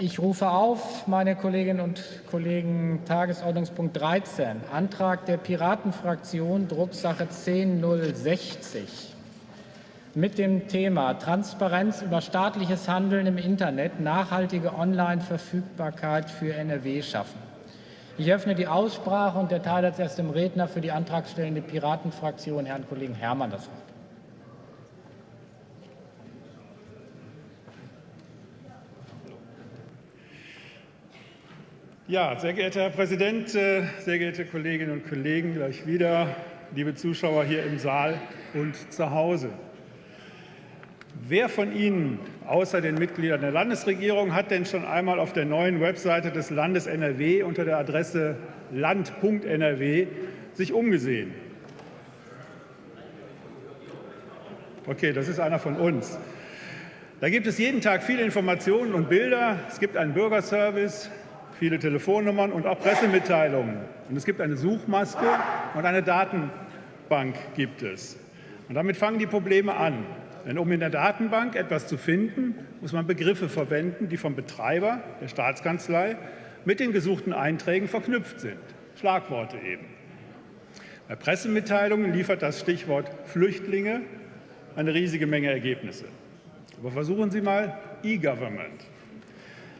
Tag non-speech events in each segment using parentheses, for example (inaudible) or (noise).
Ich rufe auf, meine Kolleginnen und Kollegen, Tagesordnungspunkt 13, Antrag der Piratenfraktion, Drucksache 10060 mit dem Thema Transparenz über staatliches Handeln im Internet, nachhaltige Online-Verfügbarkeit für NRW schaffen. Ich öffne die Aussprache und erteile als erstem Redner für die antragstellende Piratenfraktion Herrn Kollegen Herrmann das Wort. Ja, sehr geehrter Herr Präsident, äh, sehr geehrte Kolleginnen und Kollegen, gleich wieder, liebe Zuschauer hier im Saal und zu Hause. Wer von Ihnen außer den Mitgliedern der Landesregierung hat denn schon einmal auf der neuen Webseite des Landes NRW unter der Adresse land.nrw sich umgesehen? Okay, das ist einer von uns. Da gibt es jeden Tag viele Informationen und Bilder. Es gibt einen Bürgerservice, viele Telefonnummern und auch Pressemitteilungen. Und es gibt eine Suchmaske und eine Datenbank gibt es. Und damit fangen die Probleme an. Denn um in der Datenbank etwas zu finden, muss man Begriffe verwenden, die vom Betreiber, der Staatskanzlei, mit den gesuchten Einträgen verknüpft sind. Schlagworte eben. Bei Pressemitteilungen liefert das Stichwort Flüchtlinge eine riesige Menge Ergebnisse. Aber versuchen Sie mal E-Government.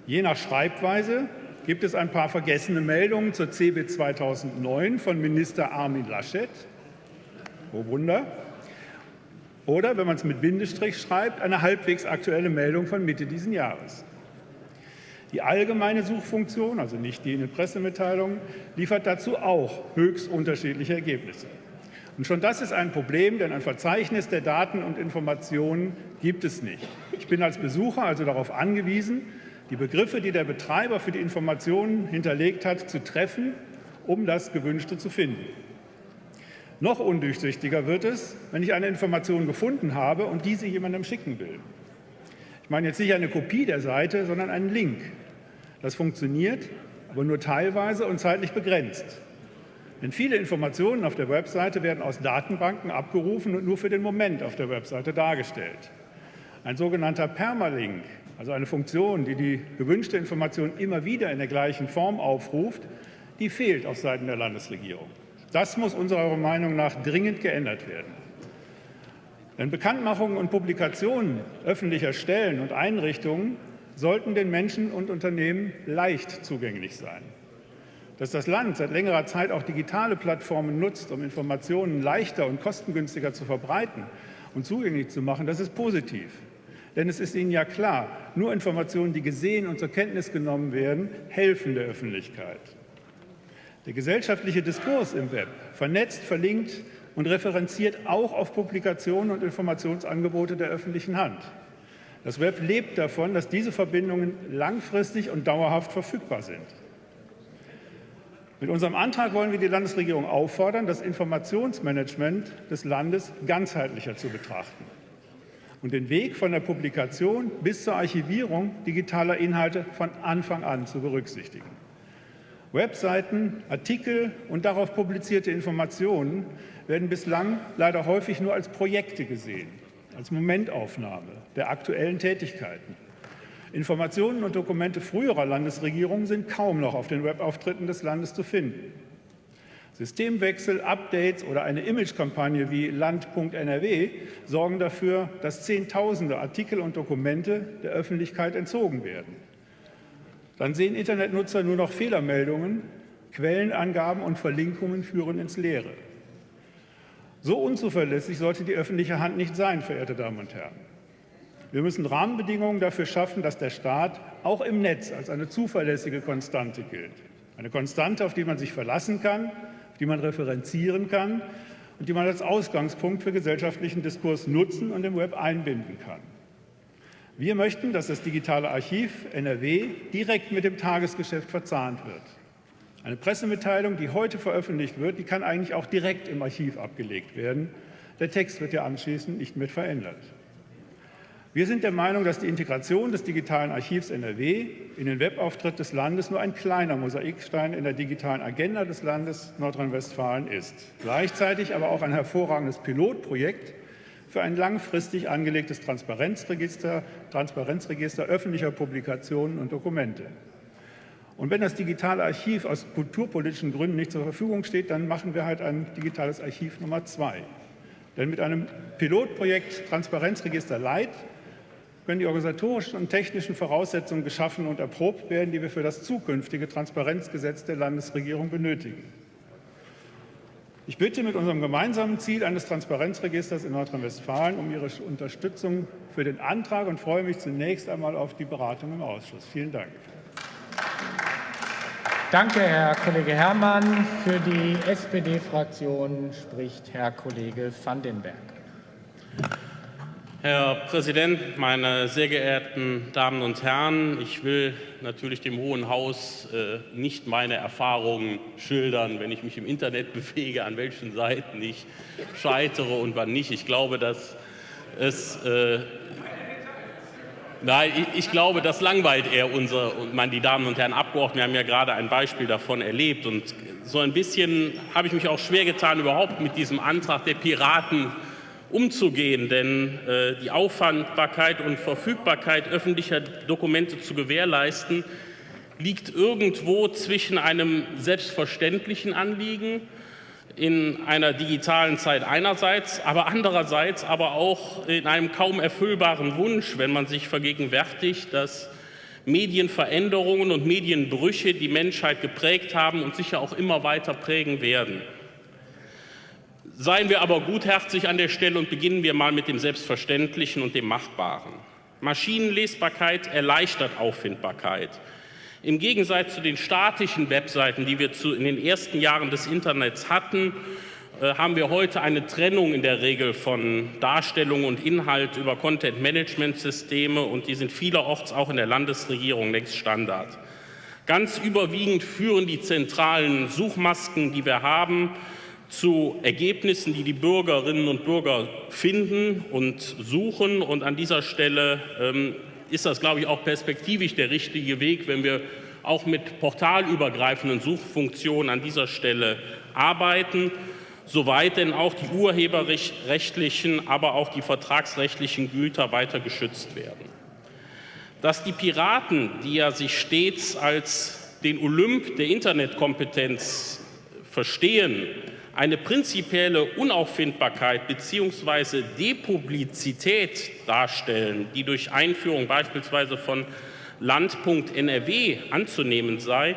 Je nach Schreibweise gibt es ein paar vergessene Meldungen zur CB 2009 von Minister Armin Laschet. Oh Wunder. Oder, wenn man es mit Bindestrich schreibt, eine halbwegs aktuelle Meldung von Mitte dieses Jahres. Die allgemeine Suchfunktion, also nicht die in den Pressemitteilungen, liefert dazu auch höchst unterschiedliche Ergebnisse. Und schon das ist ein Problem, denn ein Verzeichnis der Daten und Informationen gibt es nicht. Ich bin als Besucher also darauf angewiesen, die Begriffe, die der Betreiber für die Informationen hinterlegt hat, zu treffen, um das Gewünschte zu finden. Noch undurchsichtiger wird es, wenn ich eine Information gefunden habe und diese jemandem schicken will. Ich meine jetzt nicht eine Kopie der Seite, sondern einen Link. Das funktioniert, aber nur teilweise und zeitlich begrenzt. Denn viele Informationen auf der Webseite werden aus Datenbanken abgerufen und nur für den Moment auf der Webseite dargestellt. Ein sogenannter Permalink, also eine Funktion, die die gewünschte Information immer wieder in der gleichen Form aufruft, die fehlt auf Seiten der Landesregierung. Das muss unserer Meinung nach dringend geändert werden. Denn Bekanntmachungen und Publikationen öffentlicher Stellen und Einrichtungen sollten den Menschen und Unternehmen leicht zugänglich sein. Dass das Land seit längerer Zeit auch digitale Plattformen nutzt, um Informationen leichter und kostengünstiger zu verbreiten und zugänglich zu machen, das ist positiv. Denn es ist Ihnen ja klar, nur Informationen, die gesehen und zur Kenntnis genommen werden, helfen der Öffentlichkeit. Der gesellschaftliche Diskurs im Web vernetzt, verlinkt und referenziert auch auf Publikationen und Informationsangebote der öffentlichen Hand. Das Web lebt davon, dass diese Verbindungen langfristig und dauerhaft verfügbar sind. Mit unserem Antrag wollen wir die Landesregierung auffordern, das Informationsmanagement des Landes ganzheitlicher zu betrachten und den Weg von der Publikation bis zur Archivierung digitaler Inhalte von Anfang an zu berücksichtigen. Webseiten, Artikel und darauf publizierte Informationen werden bislang leider häufig nur als Projekte gesehen, als Momentaufnahme der aktuellen Tätigkeiten. Informationen und Dokumente früherer Landesregierungen sind kaum noch auf den Webauftritten des Landes zu finden. Systemwechsel, Updates oder eine Imagekampagne wie Land.nrw sorgen dafür, dass Zehntausende Artikel und Dokumente der Öffentlichkeit entzogen werden. Dann sehen Internetnutzer nur noch Fehlermeldungen, Quellenangaben und Verlinkungen führen ins Leere. So unzuverlässig sollte die öffentliche Hand nicht sein, verehrte Damen und Herren. Wir müssen Rahmenbedingungen dafür schaffen, dass der Staat auch im Netz als eine zuverlässige Konstante gilt. Eine Konstante, auf die man sich verlassen kann, die man referenzieren kann und die man als Ausgangspunkt für gesellschaftlichen Diskurs nutzen und im Web einbinden kann. Wir möchten, dass das digitale Archiv NRW direkt mit dem Tagesgeschäft verzahnt wird. Eine Pressemitteilung, die heute veröffentlicht wird, die kann eigentlich auch direkt im Archiv abgelegt werden. Der Text wird ja anschließend nicht mehr verändert. Wir sind der Meinung, dass die Integration des digitalen Archivs NRW in den Webauftritt des Landes nur ein kleiner Mosaikstein in der digitalen Agenda des Landes Nordrhein-Westfalen ist. Gleichzeitig aber auch ein hervorragendes Pilotprojekt für ein langfristig angelegtes Transparenzregister, Transparenzregister öffentlicher Publikationen und Dokumente. Und wenn das digitale Archiv aus kulturpolitischen Gründen nicht zur Verfügung steht, dann machen wir halt ein digitales Archiv Nummer zwei. Denn mit einem Pilotprojekt Transparenzregister Light können die organisatorischen und technischen Voraussetzungen geschaffen und erprobt werden, die wir für das zukünftige Transparenzgesetz der Landesregierung benötigen. Ich bitte mit unserem gemeinsamen Ziel eines Transparenzregisters in Nordrhein-Westfalen um Ihre Unterstützung für den Antrag und freue mich zunächst einmal auf die Beratung im Ausschuss. Vielen Dank. Danke, Herr Kollege Herrmann. Für die SPD-Fraktion spricht Herr Kollege Vandenberg. Herr Präsident, meine sehr geehrten Damen und Herren! Ich will natürlich dem Hohen Haus äh, nicht meine Erfahrungen schildern, wenn ich mich im Internet (laughs) bewege, an welchen Seiten ich scheitere und wann nicht. Ich glaube, dass es äh, Nein, ich, ich, glaube, das langweilt eher unsere, meine, die Damen und Herren Abgeordneten. Wir haben ja gerade ein Beispiel davon erlebt. Und so ein bisschen habe ich mich auch schwer getan, überhaupt mit diesem Antrag der Piraten umzugehen. Denn äh, die Auffandbarkeit und Verfügbarkeit öffentlicher Dokumente zu gewährleisten, liegt irgendwo zwischen einem selbstverständlichen Anliegen in einer digitalen Zeit einerseits, aber andererseits aber auch in einem kaum erfüllbaren Wunsch, wenn man sich vergegenwärtigt, dass Medienveränderungen und Medienbrüche die Menschheit geprägt haben und sicher auch immer weiter prägen werden. Seien wir aber gutherzig an der Stelle und beginnen wir mal mit dem Selbstverständlichen und dem Machbaren. Maschinenlesbarkeit erleichtert Auffindbarkeit. Im Gegensatz zu den statischen Webseiten, die wir in den ersten Jahren des Internets hatten, äh, haben wir heute eine Trennung in der Regel von Darstellung und Inhalt über Content-Management-Systeme und die sind vielerorts auch in der Landesregierung längst Standard. Ganz überwiegend führen die zentralen Suchmasken, die wir haben, zu Ergebnissen, die die Bürgerinnen und Bürger finden und suchen. Und an dieser Stelle ähm, ist das, glaube ich, auch perspektivisch der richtige Weg, wenn wir auch mit portalübergreifenden Suchfunktionen an dieser Stelle arbeiten, soweit denn auch die urheberrechtlichen, aber auch die vertragsrechtlichen Güter weiter geschützt werden. Dass die Piraten, die ja sich stets als den Olymp der Internetkompetenz verstehen, eine prinzipielle Unauffindbarkeit bzw. Depublizität darstellen, die durch Einführung beispielsweise von Land.NRW anzunehmen sei,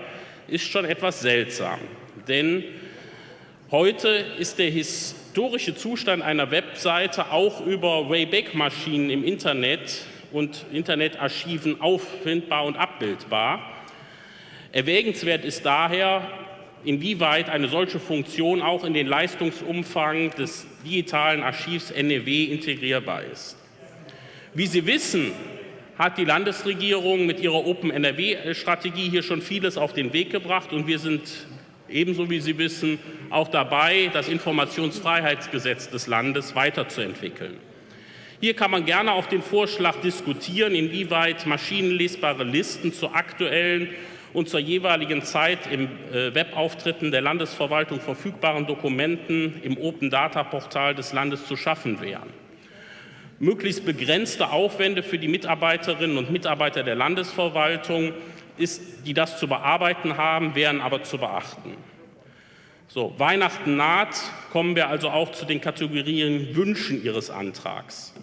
ist schon etwas seltsam. Denn heute ist der historische Zustand einer Webseite auch über Wayback-Maschinen im Internet und Internetarchiven auffindbar und abbildbar. Erwägenswert ist daher, inwieweit eine solche Funktion auch in den Leistungsumfang des digitalen Archivs NRW integrierbar ist. Wie Sie wissen, hat die Landesregierung mit ihrer Open NRW-Strategie hier schon vieles auf den Weg gebracht und wir sind ebenso wie Sie wissen auch dabei, das Informationsfreiheitsgesetz des Landes weiterzuentwickeln. Hier kann man gerne auch den Vorschlag diskutieren, inwieweit maschinenlesbare Listen zu aktuellen und zur jeweiligen Zeit im äh, Webauftritten der Landesverwaltung verfügbaren Dokumenten im Open Data Portal des Landes zu schaffen wären. Möglichst begrenzte Aufwände für die Mitarbeiterinnen und Mitarbeiter der Landesverwaltung, ist, die das zu bearbeiten haben, wären aber zu beachten. So, Weihnachten naht, kommen wir also auch zu den Kategorien Wünschen Ihres Antrags.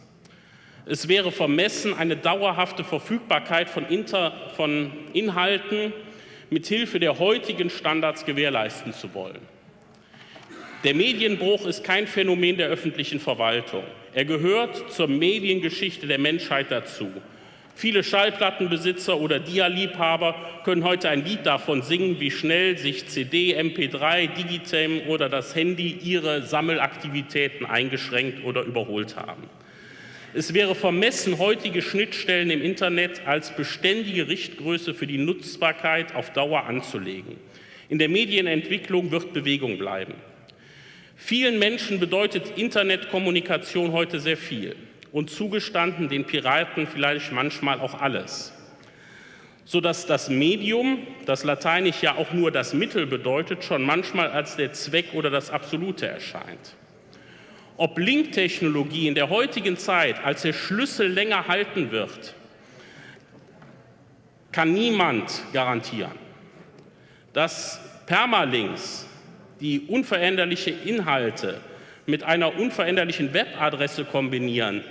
Es wäre vermessen, eine dauerhafte Verfügbarkeit von, Inter, von Inhalten mithilfe der heutigen Standards gewährleisten zu wollen. Der Medienbruch ist kein Phänomen der öffentlichen Verwaltung. Er gehört zur Mediengeschichte der Menschheit dazu. Viele Schallplattenbesitzer oder Dia-Liebhaber können heute ein Lied davon singen, wie schnell sich CD, MP3, Digitem oder das Handy ihre Sammelaktivitäten eingeschränkt oder überholt haben. Es wäre vermessen, heutige Schnittstellen im Internet als beständige Richtgröße für die Nutzbarkeit auf Dauer anzulegen. In der Medienentwicklung wird Bewegung bleiben. Vielen Menschen bedeutet Internetkommunikation heute sehr viel und zugestanden den Piraten vielleicht manchmal auch alles, sodass das Medium, das lateinisch ja auch nur das Mittel bedeutet, schon manchmal als der Zweck oder das Absolute erscheint. Ob Linktechnologie in der heutigen Zeit als der Schlüssel länger halten wird, kann niemand garantieren. Dass Permalinks, die unveränderliche Inhalte mit einer unveränderlichen Webadresse kombinieren,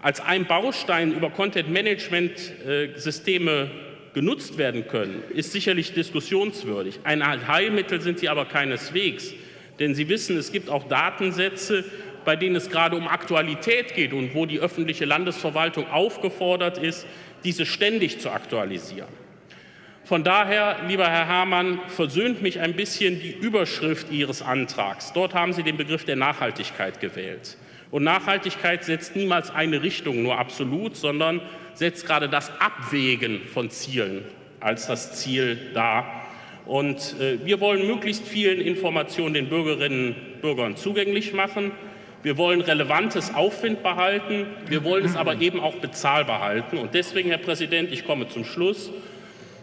als ein Baustein über Content-Management-Systeme genutzt werden können, ist sicherlich diskussionswürdig. Ein Heilmittel sind sie aber keineswegs. Denn Sie wissen, es gibt auch Datensätze, bei denen es gerade um Aktualität geht und wo die öffentliche Landesverwaltung aufgefordert ist, diese ständig zu aktualisieren. Von daher, lieber Herr Hamann, versöhnt mich ein bisschen die Überschrift Ihres Antrags. Dort haben Sie den Begriff der Nachhaltigkeit gewählt. Und Nachhaltigkeit setzt niemals eine Richtung nur absolut, sondern setzt gerade das Abwägen von Zielen als das Ziel dar. Und äh, wir wollen möglichst vielen Informationen den Bürgerinnen und Bürgern zugänglich machen. Wir wollen Relevantes auffindbar halten. Wir wollen es aber eben auch bezahlbar halten. Und deswegen, Herr Präsident, ich komme zum Schluss.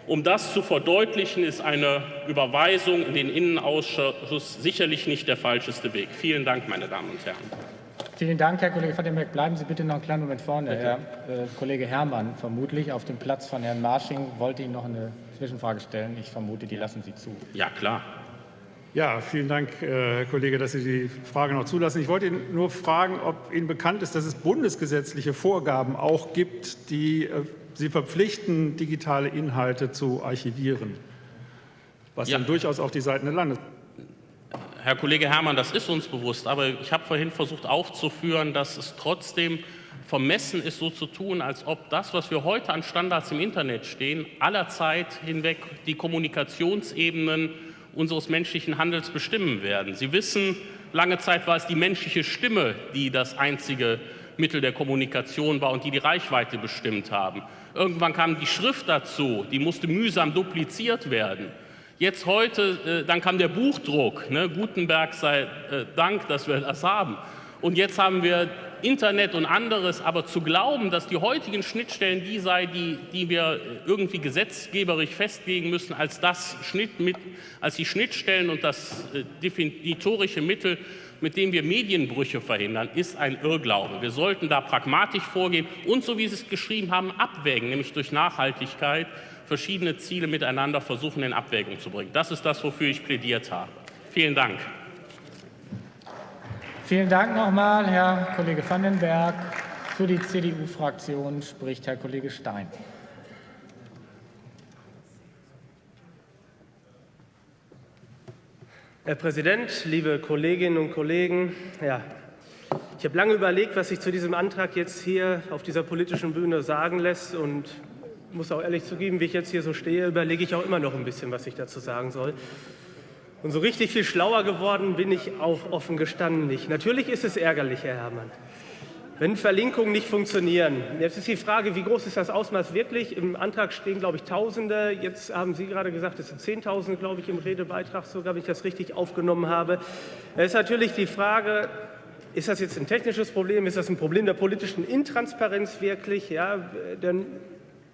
Um das zu verdeutlichen, ist eine Überweisung in den Innenausschuss sicherlich nicht der falscheste Weg. Vielen Dank, meine Damen und Herren. Vielen Dank, Herr Kollege Vandenberg. Bleiben Sie bitte noch einen kleinen Moment vorne. Bitte. Herr äh, Kollege Herrmann, vermutlich auf dem Platz von Herrn Marsching, wollte Ihnen noch eine Zwischenfrage stellen. Ich vermute, die lassen Sie zu. Ja, klar. Ja, vielen Dank, äh, Herr Kollege, dass Sie die Frage noch zulassen. Ich wollte Ihnen nur fragen, ob Ihnen bekannt ist, dass es bundesgesetzliche Vorgaben auch gibt, die äh, Sie verpflichten, digitale Inhalte zu archivieren, was ja. dann durchaus auch die Seiten der Landes Herr Kollege Herrmann, das ist uns bewusst, aber ich habe vorhin versucht aufzuführen, dass es trotzdem vermessen ist, so zu tun, als ob das, was wir heute an Standards im Internet stehen, aller Zeit hinweg die Kommunikationsebenen unseres menschlichen Handels bestimmen werden. Sie wissen, lange Zeit war es die menschliche Stimme, die das einzige Mittel der Kommunikation war und die die Reichweite bestimmt haben. Irgendwann kam die Schrift dazu, die musste mühsam dupliziert werden. Jetzt heute, äh, dann kam der Buchdruck. Ne? Gutenberg sei äh, Dank, dass wir das haben. Und jetzt haben wir Internet und anderes. Aber zu glauben, dass die heutigen Schnittstellen die sei, die, die wir irgendwie gesetzgeberisch festlegen müssen, als, das Schnitt mit, als die Schnittstellen und das äh, definitorische Mittel, mit dem wir Medienbrüche verhindern, ist ein Irrglaube. Wir sollten da pragmatisch vorgehen und, so wie Sie es geschrieben haben, abwägen, nämlich durch Nachhaltigkeit verschiedene Ziele miteinander versuchen in Abwägung zu bringen. Das ist das, wofür ich plädiert habe. Vielen Dank. Vielen Dank nochmal, Herr Kollege Vandenberg. Für die CDU-Fraktion spricht Herr Kollege Stein. Herr Präsident, liebe Kolleginnen und Kollegen! Ja, ich habe lange überlegt, was sich zu diesem Antrag jetzt hier auf dieser politischen Bühne sagen lässt. Und muss auch ehrlich zugeben, wie ich jetzt hier so stehe, überlege ich auch immer noch ein bisschen, was ich dazu sagen soll. Und so richtig viel schlauer geworden bin ich auch offen gestanden nicht. Natürlich ist es ärgerlich, Herr Herrmann, wenn Verlinkungen nicht funktionieren. Jetzt ist die Frage, wie groß ist das Ausmaß wirklich? Im Antrag stehen, glaube ich, Tausende. Jetzt haben Sie gerade gesagt, es sind Zehntausende, glaube ich, im Redebeitrag sogar, wenn ich das richtig aufgenommen habe. Es ist natürlich die Frage, ist das jetzt ein technisches Problem? Ist das ein Problem der politischen Intransparenz wirklich? Ja, denn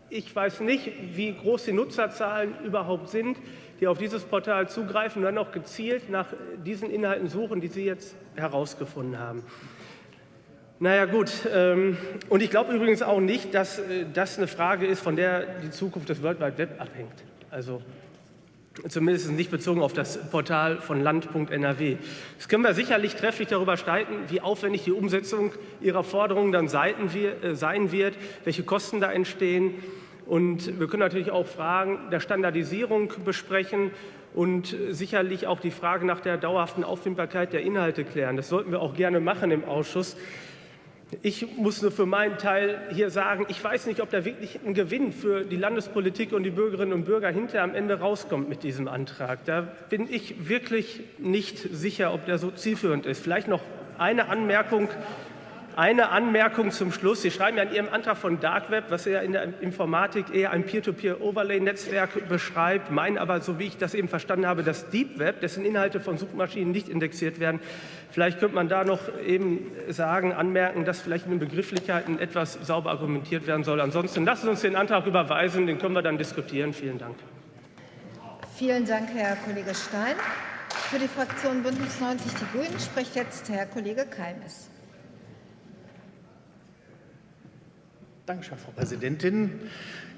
ich weiß nicht, wie groß die Nutzerzahlen überhaupt sind, die auf dieses Portal zugreifen und dann auch gezielt nach diesen Inhalten suchen, die Sie jetzt herausgefunden haben. Naja gut, ähm, und ich glaube übrigens auch nicht, dass äh, das eine Frage ist, von der die Zukunft des World Wide Web abhängt. Also zumindest nicht bezogen auf das Portal von land.nrw. Es können wir sicherlich trefflich darüber streiten, wie aufwendig die Umsetzung Ihrer Forderungen dann äh, sein wird, welche Kosten da entstehen. Und wir können natürlich auch Fragen der Standardisierung besprechen und sicherlich auch die Frage nach der dauerhaften Auffindbarkeit der Inhalte klären. Das sollten wir auch gerne machen im Ausschuss. Ich muss nur für meinen Teil hier sagen, ich weiß nicht, ob da wirklich ein Gewinn für die Landespolitik und die Bürgerinnen und Bürger hinterher am Ende rauskommt mit diesem Antrag. Da bin ich wirklich nicht sicher, ob der so zielführend ist. Vielleicht noch eine Anmerkung eine Anmerkung zum Schluss. Sie schreiben ja in Ihrem Antrag von Dark Web, was ja in der Informatik eher ein Peer-to-Peer-Overlay-Netzwerk beschreibt, meinen aber, so wie ich das eben verstanden habe, das Deep Web, dessen Inhalte von Suchmaschinen nicht indexiert werden. Vielleicht könnte man da noch eben sagen, anmerken, dass vielleicht in den Begrifflichkeiten etwas sauber argumentiert werden soll. Ansonsten lassen Sie uns den Antrag überweisen, den können wir dann diskutieren. Vielen Dank. Vielen Dank, Herr Kollege Stein. Für die Fraktion Bündnis 90 Die Grünen spricht jetzt Herr Kollege Keimes. Dankeschön, Frau Präsidentin.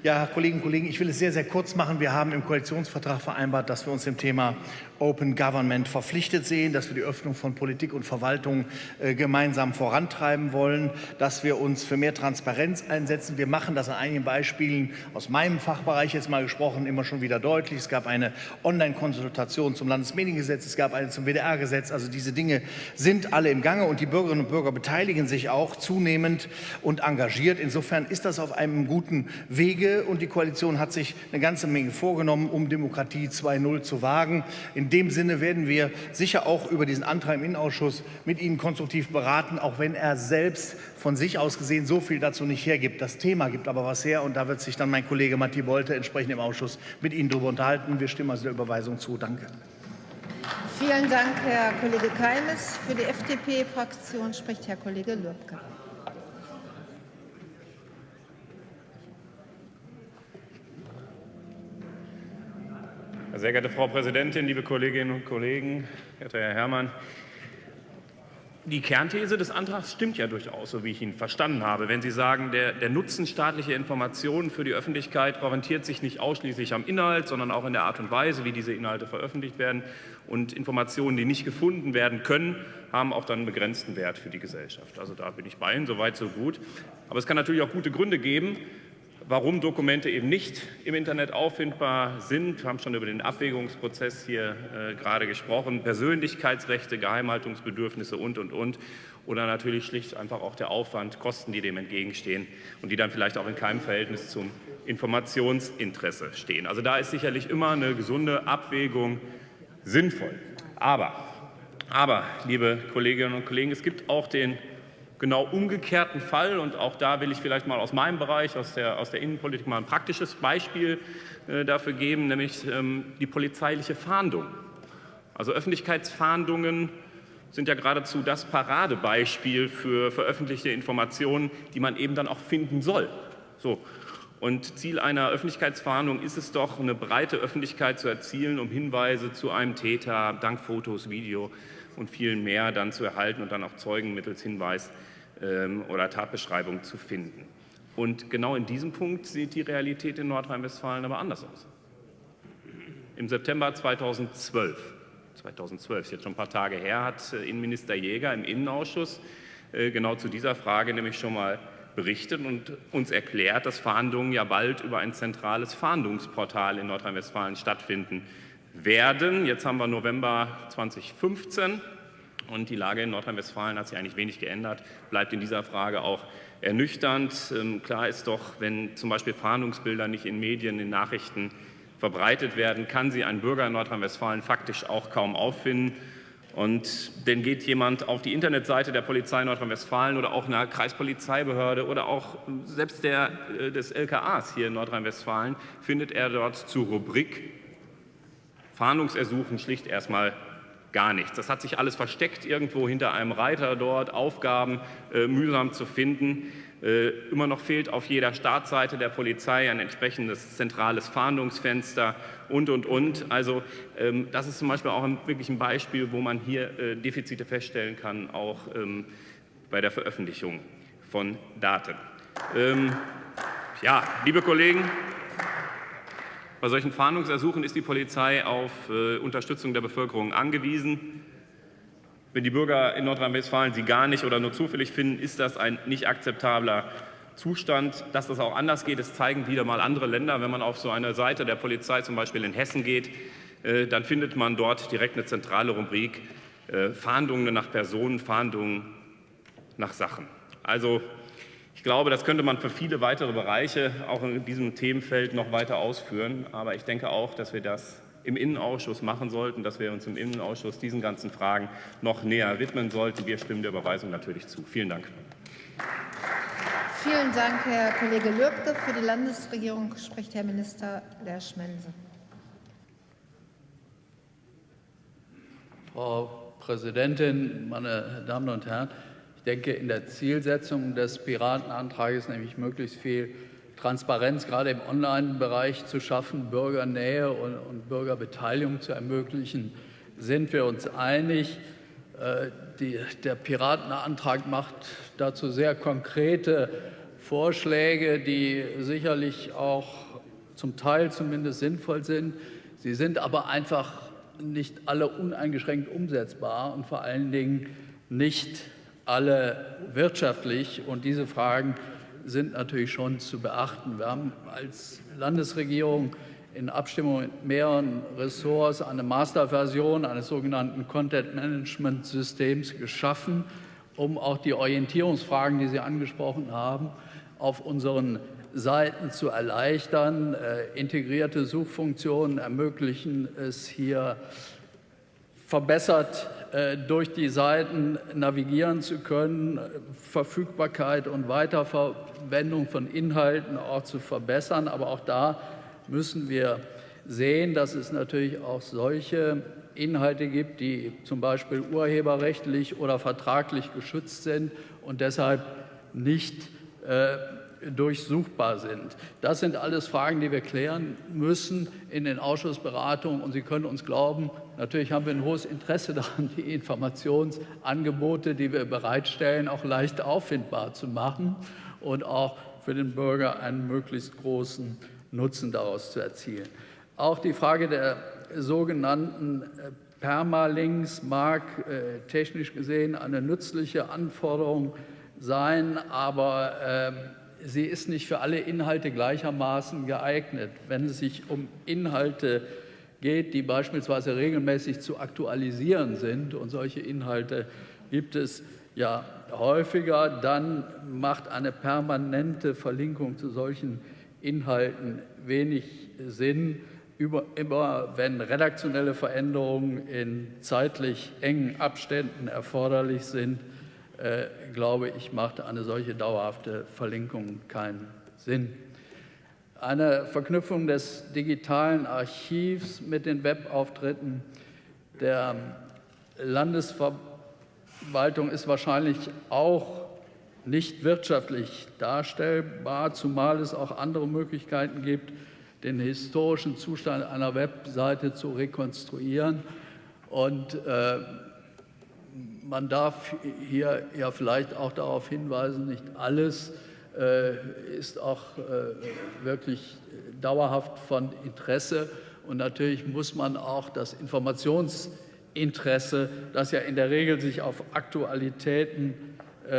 Ja, Kolleginnen und Kollegen, ich will es sehr, sehr kurz machen. Wir haben im Koalitionsvertrag vereinbart, dass wir uns dem Thema Open Government verpflichtet sehen, dass wir die Öffnung von Politik und Verwaltung äh, gemeinsam vorantreiben wollen, dass wir uns für mehr Transparenz einsetzen. Wir machen das an einigen Beispielen aus meinem Fachbereich jetzt mal gesprochen immer schon wieder deutlich. Es gab eine Online-Konsultation zum Landesmediengesetz, es gab eine zum WDR-Gesetz. Also diese Dinge sind alle im Gange und die Bürgerinnen und Bürger beteiligen sich auch zunehmend und engagiert. Insofern ist das auf einem guten Wege und die Koalition hat sich eine ganze Menge vorgenommen, um Demokratie 2.0 zu wagen. In dem Sinne werden wir sicher auch über diesen Antrag im Innenausschuss mit Ihnen konstruktiv beraten, auch wenn er selbst von sich aus gesehen so viel dazu nicht hergibt. Das Thema gibt aber was her und da wird sich dann mein Kollege Matti Bolte entsprechend im Ausschuss mit Ihnen darüber unterhalten. Wir stimmen also der Überweisung zu. Danke. Vielen Dank, Herr Kollege Keimes. Für die FDP-Fraktion spricht Herr Kollege Lübcke. Sehr geehrte Frau Präsidentin, liebe Kolleginnen und Kollegen, geehrter Herr Herrmann! Die Kernthese des Antrags stimmt ja durchaus, so wie ich ihn verstanden habe. Wenn Sie sagen, der, der, Nutzen staatlicher Informationen für die Öffentlichkeit orientiert sich nicht ausschließlich am Inhalt, sondern auch in der Art und Weise, wie diese Inhalte veröffentlicht werden. Und Informationen, die nicht gefunden werden können, haben auch dann einen begrenzten Wert für die Gesellschaft. Also da bin ich bei Ihnen, so weit, so gut. Aber es kann natürlich auch gute Gründe geben, warum Dokumente eben nicht im Internet auffindbar sind. Wir haben schon über den Abwägungsprozess hier äh, gerade gesprochen. Persönlichkeitsrechte, Geheimhaltungsbedürfnisse und, und, und. Oder natürlich schlicht einfach auch der Aufwand, Kosten, die dem entgegenstehen und die dann vielleicht auch in keinem Verhältnis zum Informationsinteresse stehen. Also da ist sicherlich immer eine gesunde Abwägung sinnvoll. Aber, aber liebe Kolleginnen und Kollegen, es gibt auch den genau umgekehrten Fall. Und auch da will ich vielleicht mal aus meinem Bereich, aus der, aus der Innenpolitik, mal ein praktisches Beispiel äh, dafür geben, nämlich ähm, die polizeiliche Fahndung. Also Öffentlichkeitsfahndungen sind ja geradezu das Paradebeispiel für veröffentlichte Informationen, die man eben dann auch finden soll. So. Und Ziel einer Öffentlichkeitsfahndung ist es doch, eine breite Öffentlichkeit zu erzielen, um Hinweise zu einem Täter dank Fotos, Video und vielen mehr dann zu erhalten und dann auch Zeugen mittels Hinweis oder Tatbeschreibung zu finden. Und genau in diesem Punkt sieht die Realität in Nordrhein-Westfalen aber anders aus. Im September 2012, 2012 ist jetzt schon ein paar Tage her, hat äh, Innenminister Jäger im Innenausschuss äh, genau zu dieser Frage nämlich schon mal berichtet und uns erklärt, dass Fahndungen ja bald über ein zentrales Fahndungsportal in Nordrhein-Westfalen stattfinden werden. Jetzt haben wir November 2015 und die Lage in Nordrhein-Westfalen hat sich eigentlich wenig geändert, bleibt in dieser Frage auch ernüchternd. Ähm, klar ist doch, wenn zum Beispiel Fahndungsbilder nicht in Medien, in Nachrichten verbreitet werden, kann sie ein Bürger in Nordrhein-Westfalen faktisch auch kaum auffinden. Und denn geht jemand auf die Internetseite der Polizei Nordrhein-Westfalen oder auch einer Kreispolizeibehörde oder auch selbst der, äh, des LKAs hier in Nordrhein-Westfalen, findet er dort zur Rubrik Fahndungsersuchen schlicht erstmal gar nichts. Das hat sich alles versteckt irgendwo hinter einem Reiter dort, Aufgaben äh, mühsam zu finden. Äh, immer noch fehlt auf jeder Startseite der Polizei ein entsprechendes zentrales Fahndungsfenster und, und, und. Also ähm, das ist zum Beispiel auch ein, wirklich ein Beispiel, wo man hier äh, Defizite feststellen kann, auch ähm, bei der Veröffentlichung von Daten. Ähm, ja, liebe Kollegen, bei solchen Fahndungsersuchen ist die Polizei auf äh, Unterstützung der Bevölkerung angewiesen. Wenn die Bürger in Nordrhein-Westfalen sie gar nicht oder nur zufällig finden, ist das ein nicht akzeptabler Zustand. Dass das auch anders geht, das zeigen wieder mal andere Länder. Wenn man auf so eine Seite der Polizei zum Beispiel in Hessen geht, äh, dann findet man dort direkt eine zentrale Rubrik äh, Fahndungen nach Personen, Fahndungen nach Sachen. Also ich glaube, das könnte man für viele weitere Bereiche auch in diesem Themenfeld noch weiter ausführen. Aber ich denke auch, dass wir das im Innenausschuss machen sollten, dass wir uns im Innenausschuss diesen ganzen Fragen noch näher widmen sollten. Wir stimmen der Überweisung natürlich zu. Vielen Dank. Vielen Dank, Herr Kollege Lübke. Für die Landesregierung spricht Herr Minister Lersch-Mense. Frau Präsidentin, meine Damen und Herren! Denke, in der Zielsetzung des Piratenantrages, nämlich möglichst viel Transparenz gerade im Online-Bereich zu schaffen, Bürgernähe und, und, Bürgerbeteiligung zu ermöglichen, sind wir uns einig. Äh, die, der Piratenantrag macht dazu sehr konkrete Vorschläge, die sicherlich auch zum Teil zumindest sinnvoll sind. Sie sind aber einfach nicht alle uneingeschränkt umsetzbar und vor allen Dingen nicht alle wirtschaftlich. Und diese Fragen sind natürlich schon zu beachten. Wir haben als Landesregierung in Abstimmung mit mehreren Ressorts eine Masterversion eines sogenannten Content-Management-Systems geschaffen, um auch die Orientierungsfragen, die Sie angesprochen haben, auf unseren Seiten zu erleichtern. Äh, integrierte Suchfunktionen ermöglichen es hier verbessert durch die Seiten navigieren zu können, Verfügbarkeit und Weiterverwendung von Inhalten auch zu verbessern. Aber auch da müssen wir sehen, dass es natürlich auch solche Inhalte gibt, die zum Beispiel urheberrechtlich oder vertraglich geschützt sind und deshalb nicht äh, durchsuchbar sind. Das sind alles Fragen, die wir klären müssen in den Ausschussberatungen. Und Sie können uns glauben, natürlich haben wir ein hohes Interesse daran, die Informationsangebote, die wir bereitstellen, auch leicht auffindbar zu machen und auch für den Bürger einen möglichst großen Nutzen daraus zu erzielen. Auch die Frage der sogenannten äh, Permalinks mag äh, technisch gesehen eine nützliche Anforderung sein, aber äh, sie ist nicht für alle Inhalte gleichermaßen geeignet. Wenn es sich um Inhalte geht, die beispielsweise regelmäßig zu aktualisieren sind, und solche Inhalte gibt es ja häufiger, dann macht eine permanente Verlinkung zu solchen Inhalten wenig Sinn. Über, immer wenn redaktionelle Veränderungen in zeitlich engen Abständen erforderlich sind, glaube ich, macht eine solche dauerhafte Verlinkung keinen Sinn. Eine Verknüpfung des digitalen Archivs mit den Webauftritten der Landesverwaltung ist wahrscheinlich auch nicht wirtschaftlich darstellbar, zumal es auch andere Möglichkeiten gibt, den historischen Zustand einer Webseite zu rekonstruieren. Und äh, man darf hier ja vielleicht auch darauf hinweisen, nicht alles äh, ist auch äh, wirklich dauerhaft von Interesse. Und natürlich muss man auch das Informationsinteresse, das ja in der Regel sich auf Aktualitäten äh,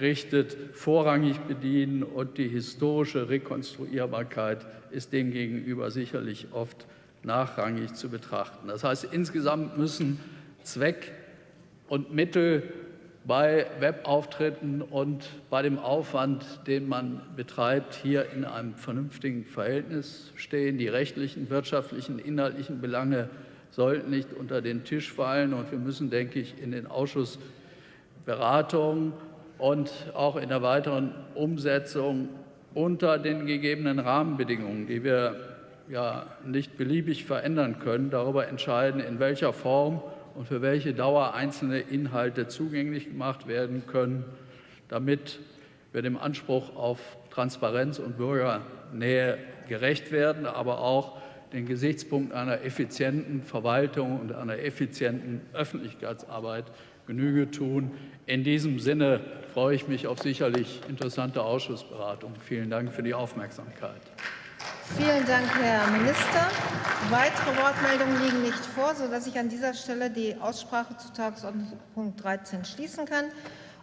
richtet, vorrangig bedienen. Und die historische Rekonstruierbarkeit ist demgegenüber sicherlich oft nachrangig zu betrachten. Das heißt, insgesamt müssen Zweck und Mittel bei Webauftritten und bei dem Aufwand, den man betreibt, hier in einem vernünftigen Verhältnis stehen. Die rechtlichen, wirtschaftlichen, inhaltlichen Belange sollten nicht unter den Tisch fallen. Und wir müssen, denke ich, in den Ausschussberatungen und auch in der weiteren Umsetzung unter den gegebenen Rahmenbedingungen, die wir ja nicht beliebig verändern können, darüber entscheiden, in welcher Form und für welche Dauer einzelne Inhalte zugänglich gemacht werden können, damit wir dem Anspruch auf Transparenz und Bürgernähe gerecht werden, aber auch den Gesichtspunkt einer effizienten Verwaltung und einer effizienten Öffentlichkeitsarbeit Genüge tun. In diesem Sinne freue ich mich auf sicherlich interessante Ausschussberatungen. Vielen Dank für die Aufmerksamkeit. Vielen Dank, Herr Minister. Weitere Wortmeldungen liegen nicht vor, sodass ich an dieser Stelle die Aussprache zu Tagesordnungspunkt 13 schließen kann.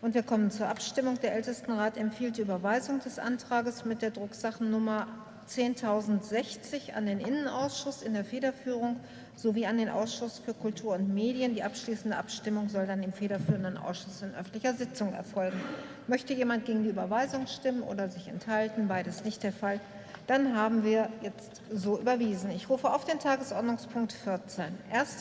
Und wir kommen zur Abstimmung. Der Ältestenrat empfiehlt die Überweisung des Antrages mit der Drucksachennummer 10.060 an den Innenausschuss in der Federführung sowie an den Ausschuss für Kultur und Medien. Die abschließende Abstimmung soll dann im federführenden Ausschuss in öffentlicher Sitzung erfolgen. Möchte jemand gegen die Überweisung stimmen oder sich enthalten? Beides nicht der Fall. Dann haben wir jetzt so überwiesen. Ich rufe auf den Tagesordnungspunkt 14. Erste